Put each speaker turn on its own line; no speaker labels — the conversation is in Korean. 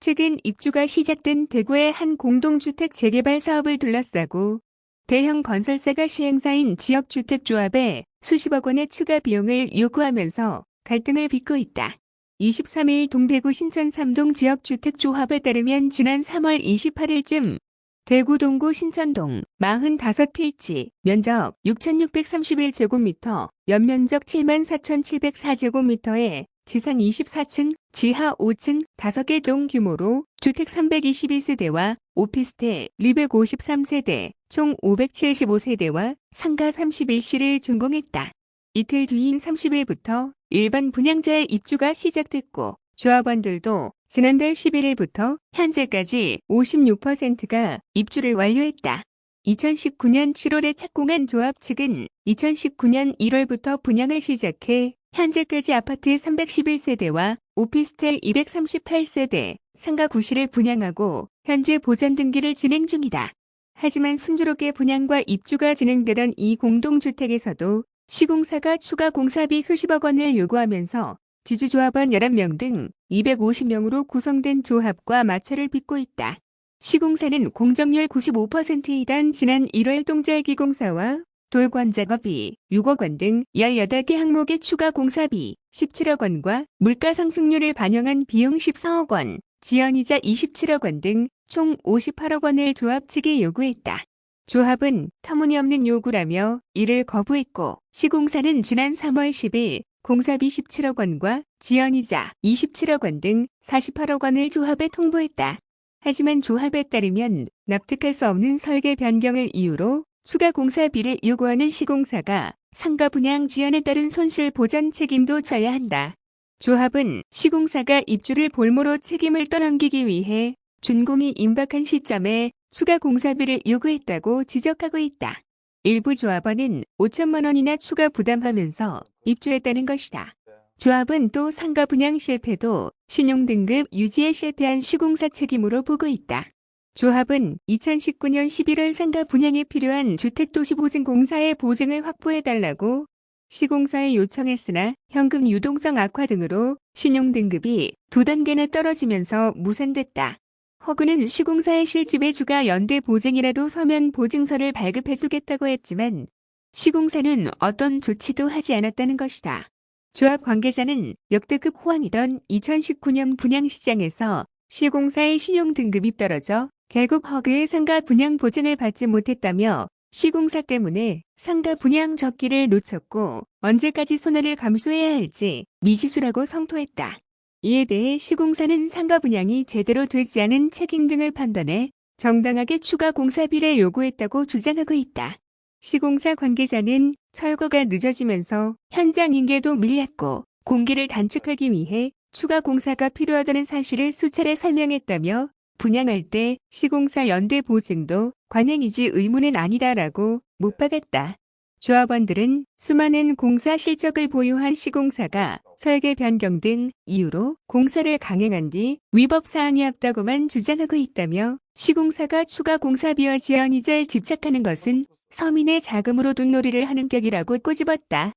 최근 입주가 시작된 대구의 한 공동주택 재개발 사업을 둘러싸고 대형 건설사가 시행사인 지역주택조합에 수십억 원의 추가 비용을 요구하면서 갈등을 빚고 있다. 23일 동대구 신천 삼동 지역주택조합에 따르면 지난 3월 28일쯤 대구 동구 신천동 45필지 면적 6,631제곱미터 연면적 74,704제곱미터에 지상 24층, 지하 5층 5개 동 규모로 주택 321세대와 오피스텔 253세대, 총 575세대와 상가 31시를 준공했다. 이틀 뒤인 30일부터 일반 분양자의 입주가 시작됐고 조합원들도 지난달 11일부터 현재까지 56%가 입주를 완료했다. 2019년 7월에 착공한 조합 측은 2019년 1월부터 분양을 시작해 현재까지 아파트 311세대와 오피스텔 238세대, 상가 9시를 분양하고 현재 보전 등기를 진행 중이다. 하지만 순조롭게 분양과 입주가 진행되던 이 공동주택에서도 시공사가 추가 공사비 수십억 원을 요구하면서 지주조합원 11명 등 250명으로 구성된 조합과 마찰을 빚고 있다. 시공사는 공정률 95%이던 지난 1월 동절기공사와 돌관 작업비 6억 원 등 18개 항목의 추가 공사비 17억 원과 물가 상승률을 반영한 비용 14억 원, 지연이자 27억 원 등 총 58억 원을 조합 측에 요구했다. 조합은 터무니없는 요구라며 이를 거부했고 시공사는 지난 3월 10일 공사비 17억 원과 지연이자 27억 원 등 48억 원을 조합에 통보했다. 하지만 조합에 따르면 납득할 수 없는 설계 변경을 이유로 추가 공사비를 요구하는 시공사가 상가 분양 지연에 따른 손실 보전 책임도 져야 한다. 조합은 시공사가 입주를 볼모로 책임을 떠넘기기 위해 준공이 임박한 시점에 추가 공사비를 요구했다고 지적하고 있다. 일부 조합원은 5천만 원이나 추가 부담하면서 입주했다는 것이다. 조합은 또 상가 분양 실패도 신용등급 유지에 실패한 시공사 책임으로 보고 있다. 조합은 2019년 11월 상가 분양에 필요한 주택도시보증공사의 보증을 확보해달라고 시공사에 요청했으나 현금 유동성 악화 등으로 신용등급이 두 단계나 떨어지면서 무산됐다. 허구는 시공사의 실집의 주가 연대 보증이라도 서면 보증서를 발급해주겠다고 했지만 시공사는 어떤 조치도 하지 않았다는 것이다. 조합 관계자는 역대급 호황이던 2019년 분양시장에서 시공사의 신용등급이 떨어져 결국 허그의 상가 분양 보증을 받지 못했다며 시공사 때문에 상가 분양 적기를 놓쳤고 언제까지 손해를 감수해야 할지 미지수라고 성토했다. 이에 대해 시공사는 상가 분양이 제대로 되지 않은 책임 등을 판단해 정당하게 추가 공사비를 요구했다고 주장하고 있다. 시공사 관계자는 철거가 늦어지면서 현장 인계도 밀렸고 공기를 단축하기 위해 추가 공사가 필요하다는 사실을 수차례 설명했다며 분양할 때 시공사 연대 보증도 관행이지 의무는 아니다라고 못 박았다. 조합원들은 수많은 공사 실적을 보유한 시공사가 설계 변경 등 이유로 공사를 강행한 뒤 위법 사항이 없다고만 주장하고 있다며 시공사가 추가 공사비와 지연 이자에 집착하는 것은 서민의 자금으로 돈놀이를 하는 격이라고 꼬집었다.